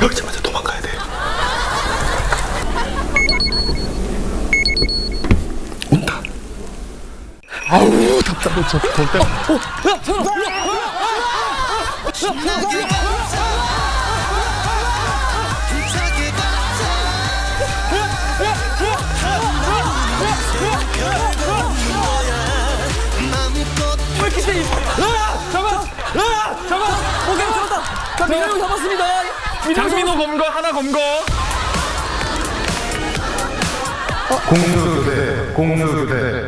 펼치자마자 도망가야 돼. 온다. 아우 답답해 저 절대. 오케이 잡았다. 자 민호 형 잡았습니다. 형 장민호 검거 하나 검거. 공수교대 공수교대